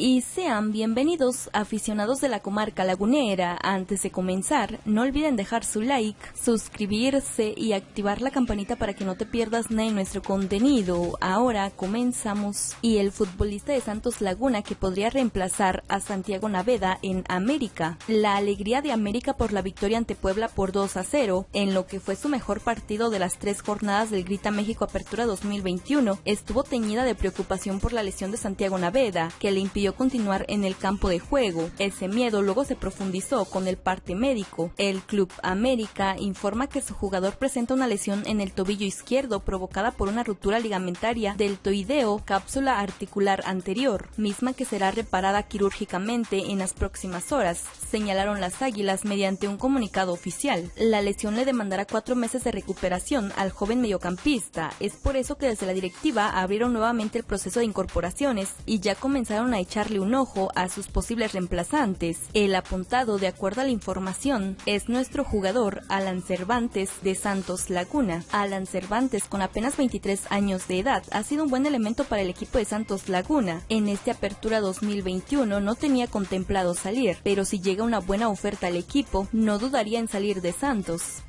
y sean bienvenidos aficionados de la comarca lagunera. Antes de comenzar, no olviden dejar su like, suscribirse y activar la campanita para que no te pierdas nada nuestro contenido. Ahora comenzamos. Y el futbolista de Santos Laguna que podría reemplazar a Santiago Naveda en América. La alegría de América por la victoria ante Puebla por 2 a 0, en lo que fue su mejor partido de las tres jornadas del Grita México Apertura 2021, estuvo teñida de preocupación por la lesión de Santiago Naveda, que le impidió continuar en el campo de juego. Ese miedo luego se profundizó con el parte médico. El Club América informa que su jugador presenta una lesión en el tobillo izquierdo provocada por una ruptura ligamentaria del toideo cápsula articular anterior, misma que será reparada quirúrgicamente en las próximas horas, señalaron las Águilas mediante un comunicado oficial. La lesión le demandará cuatro meses de recuperación al joven mediocampista. Es por eso que desde la directiva abrieron nuevamente el proceso de incorporaciones y ya comenzaron a echar echarle un ojo a sus posibles reemplazantes. El apuntado, de acuerdo a la información, es nuestro jugador Alan Cervantes de Santos Laguna. Alan Cervantes, con apenas 23 años de edad, ha sido un buen elemento para el equipo de Santos Laguna. En esta apertura 2021 no tenía contemplado salir, pero si llega una buena oferta al equipo, no dudaría en salir de Santos.